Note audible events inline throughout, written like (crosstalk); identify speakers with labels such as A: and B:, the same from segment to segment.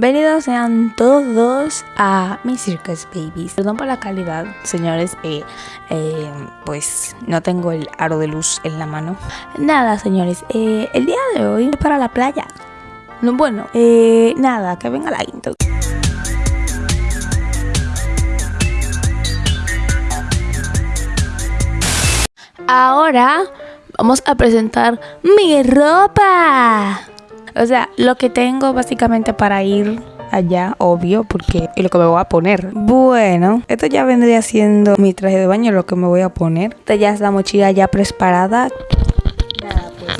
A: Bienvenidos sean todos a mi Circus Babies. Perdón por la calidad, señores. Eh, eh, pues no tengo el aro de luz en la mano. Nada, señores. Eh, el día de hoy es para la playa. No, bueno, nada, que venga la intro. Ahora vamos a presentar mi ropa. O sea, lo que tengo básicamente para ir allá, obvio, porque es lo que me voy a poner. Bueno, esto ya vendría siendo mi traje de baño, lo que me voy a poner. Esta ya es la mochila ya preparada. Nada, pues.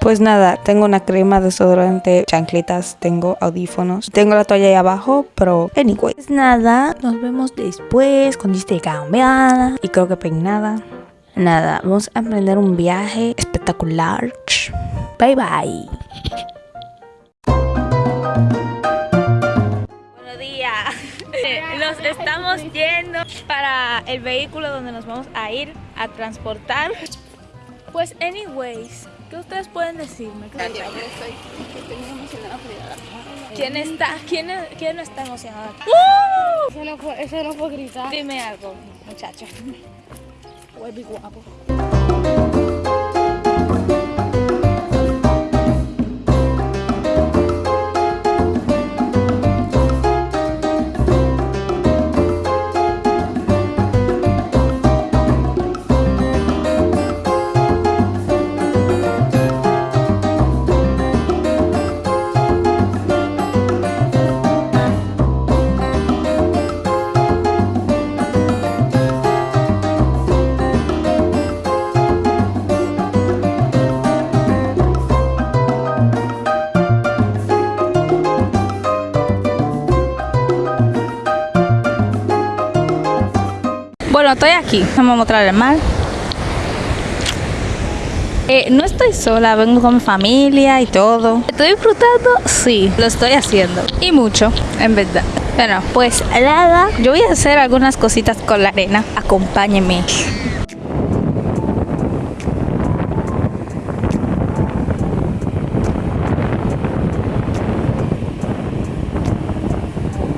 A: Pues nada, tengo una crema, desodorante, chancletas, tengo audífonos, tengo la toalla ahí abajo, pero anyway. Pues nada, nos vemos después cuando esté cambiada y creo que peinada. Nada, vamos a emprender un viaje espectacular. Bye bye. Buenos días. Nos estamos yendo para el vehículo donde nos vamos a ir a transportar. Pues anyways, ¿qué ustedes pueden decirme? ¿Qué
B: Yo estoy, estoy muy emocionada por ir a la playa.
A: ¿Quién está, quién, quién no está emocionado?
B: Eso no fue, eso no fue gritar.
A: Dime algo, muchacha.
B: 我也
A: 比我不。Estoy aquí. Vamos a mostrar el mar. Eh, no estoy sola, vengo con mi familia y todo. ¿Estoy disfrutando? Sí, lo estoy haciendo. Y mucho, en verdad. Bueno, pues nada, yo voy a hacer algunas cositas con la arena. Acompáñenme.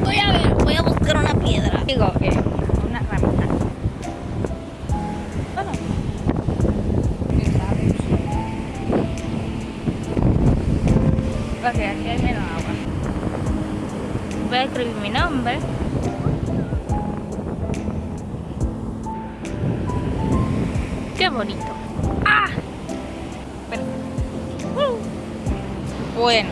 A: Voy a ver, voy a buscar una piedra. Digo, eh, Ok, aquí hay menos agua. Voy a escribir mi nombre. Qué bonito. ¡Ah! Bueno. Uh. Bueno.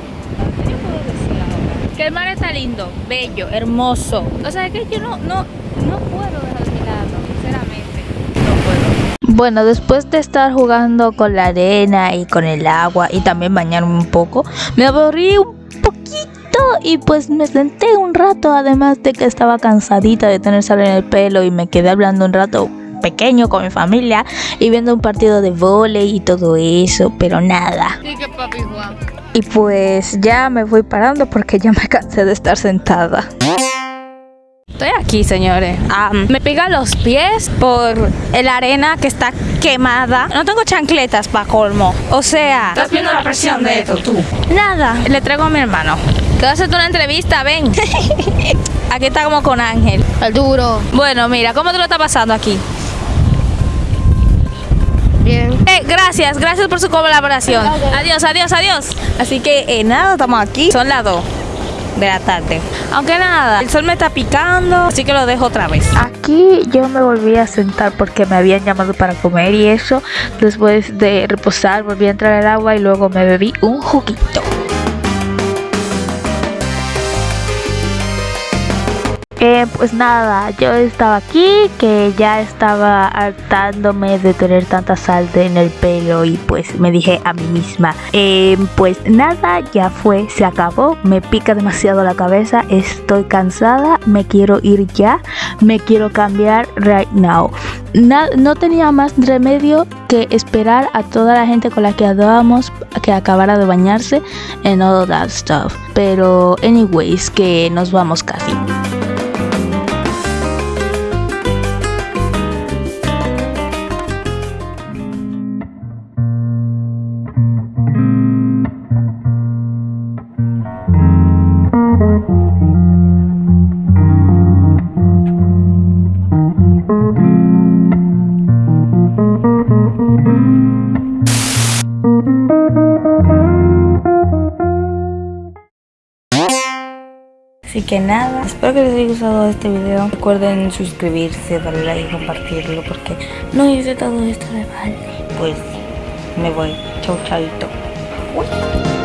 A: ¿Qué puedo decir ahora? Que el mar está lindo, bello, hermoso. O sea, que yo no, no, no puedo dejar de mirarlo, sinceramente. No puedo. Bueno, después de estar jugando con la arena y con el agua y también bañarme un poco, me aburrí un poquito y pues me senté un rato, además de que estaba cansadita de tener sal en el pelo y me quedé hablando un rato pequeño con mi familia y viendo un partido de vóley y todo eso, pero nada.
B: Sí, que papi Juan.
A: Y pues ya me voy parando porque ya me cansé de estar sentada. Estoy aquí, señores. Me pica los pies por la arena que está quemada. No tengo chancletas para colmo. O sea,
C: Estás viendo la presión de esto, tú.
A: nada. Le traigo a mi hermano. Quiero hacerte una entrevista, ven. (laughs) aquí está como con Ángel.
B: El duro.
A: Bueno, mira, ¿cómo te lo está pasando aquí?
B: Bien.
A: Eh, gracias, gracias por su colaboración. Adiós, adiós, adiós. Así que eh, nada, estamos aquí. Son las 2 de la tarde. Aunque nada, el sol me está picando, así que lo dejo otra vez. Aquí yo me volví a sentar porque me habían llamado para comer y eso. Después de reposar, volví a entrar al agua y luego me bebí un juguito. Eh, pues nada, yo estaba aquí que ya estaba hartándome de tener tanta sal en el pelo y pues me dije a mí misma, eh, pues nada, ya fue, se acabó, me pica demasiado la cabeza, estoy cansada, me quiero ir ya, me quiero cambiar right now. Na- no tenía más remedio que esperar a toda la gente con la que andábamos que acabara de bañarse and all that stuff. Pero anyways, que nos vamos casi. Así que nada, espero que les haya gustado este video. Recuerden suscribirse, darle like y compartirlo porque no hice todo esto de vale. Pues me voy. Chau, chaito. Uy.